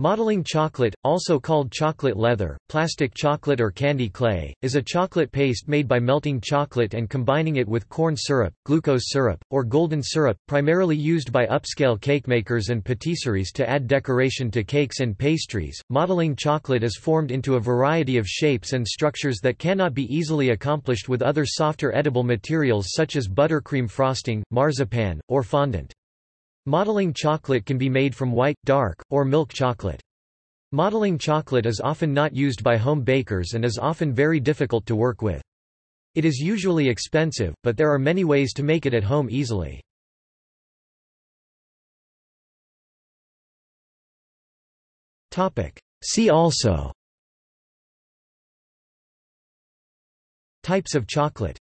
Modeling chocolate, also called chocolate leather, plastic chocolate or candy clay, is a chocolate paste made by melting chocolate and combining it with corn syrup, glucose syrup, or golden syrup, primarily used by upscale cake makers and patisseries to add decoration to cakes and pastries. Modeling chocolate is formed into a variety of shapes and structures that cannot be easily accomplished with other softer edible materials such as buttercream frosting, marzipan, or fondant. Modeling chocolate can be made from white, dark, or milk chocolate. Modeling chocolate is often not used by home bakers and is often very difficult to work with. It is usually expensive, but there are many ways to make it at home easily. See also Types of chocolate